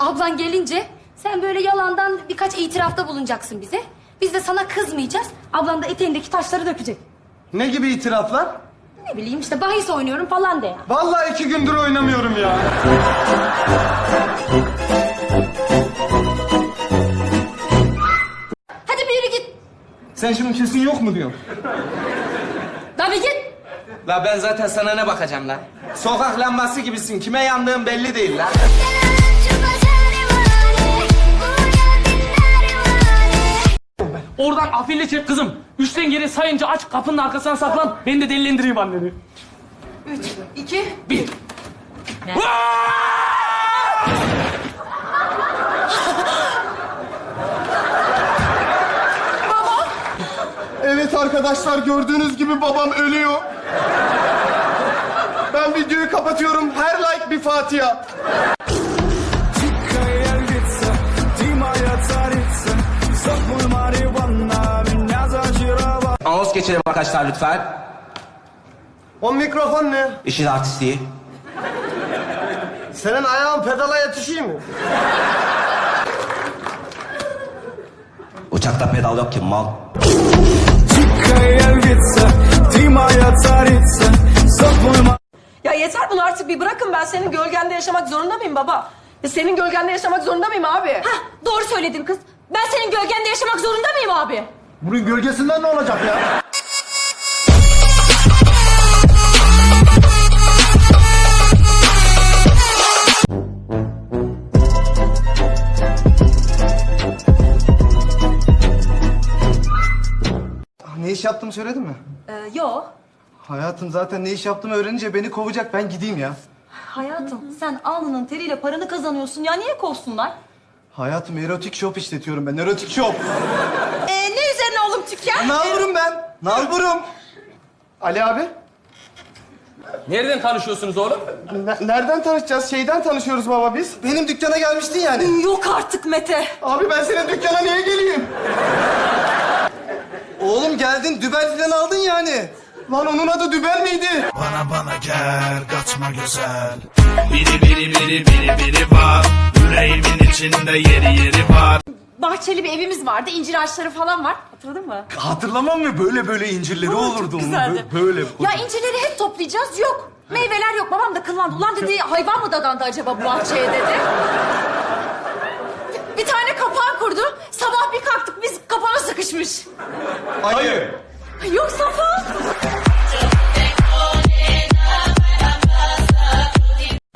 Ablan gelince sen böyle yalandan birkaç itirafta bulunacaksın bize. Biz de sana kızmayacağız. Ablan da eteğindeki taşları dökecek. Ne gibi itiraflar? Ne bileyim işte bahis oynuyorum falan de ya. Vallahi iki gündür oynamıyorum ya. Hadi bir yürü git. Sen şimdi kesin yok mu diyorsun? Bir git. La ben zaten sana ne bakacağım lan? Sokak lambası gibisin. Kime yandığın belli değil lan. Oradan afille çek kızım. Üçten geri sayınca aç kapının arkasına saklan. Ben de delilendireyim anneni. Üç, iki, Bir. Evet arkadaşlar gördüğünüz gibi babam ölüyor. Ben videoyu kapatıyorum. Her like bir Fatiha. Arkadaşlar lütfen. O mikrofon ne? İşin artistliği. Senin ayağın pedala yetişiyor mu? Uçakta pedal yok ki mal. Ya yeter bunu artık bir bırakın ben senin gölgende yaşamak zorunda mıyım baba? Ya senin gölgende yaşamak zorunda mıyım abi? Hah, doğru söyledin kız. Ben senin gölgende yaşamak zorunda mıyım abi? Bunun gölgesinden ne olacak ya? İş yaptığımı söyledin mi? Ee, yo. Hayatım zaten ne iş yaptığımı öğrenince beni kovacak. Ben gideyim ya. Hayatım sen alnının teriyle paranı kazanıyorsun ya niye kovsunlar? Hayatım erotik shop işletiyorum ben. Erotik shop. Ee, ne üzerine oğlum dükkan? Nalburum ben. Nalburum. Ali abi. Nereden tanışıyorsunuz oğlum? ne- nereden tanışacağız? Şeyden tanışıyoruz baba biz. Benim dükkana gelmiştin yani. Yok artık Mete. Abi ben senin dükkana niye geleyim? Oğlum geldin dübel falan aldın yani. Lan onun adı dübel miydi? Bana bana gel kaçma güzel Biri biri biri biri biri var Yüreğimin içinde yeri yeri var Bahçeli bir evimiz vardı. incir ağaçları falan var. Hatırladın mı? Hatırlamam mı? Böyle böyle incirleri olurdu. onun. güzeldi. Bö- Böyle. Ya incirleri hep toplayacağız. Yok. Meyveler yok. Babam da kıllandı. Ulan dedi hayvan mı dadandı acaba bu bahçeye dedi. Bir tane kapağı kurdu. Sabah bir kalktık biz kapana sıkışmış. Hayır. Ay, Yok Safa.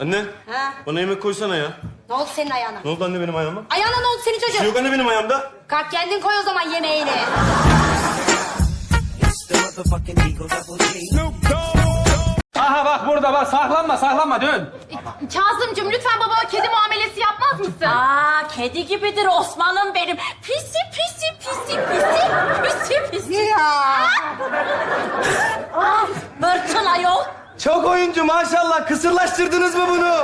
Anne, bana yemek koysana ya. Ne oldu senin ayağına? Ne oldu anne benim ayağıma? Ayağına ne oldu senin Bir şey çocuğun? yok anne benim ayağımda. Kalk kendin koy o zaman yemeğini. Aha bak burada bak saklanma saklanma dön. Kazımcığım lütfen babama kedi muamelesi yapmaz mısın? Aa kedi gibidir Osman'ım benim. Pisi pisi pisi pisi pisi pisi. Ya. Bırçın ayol. Çok oyuncu maşallah. Kısırlaştırdınız mı bunu?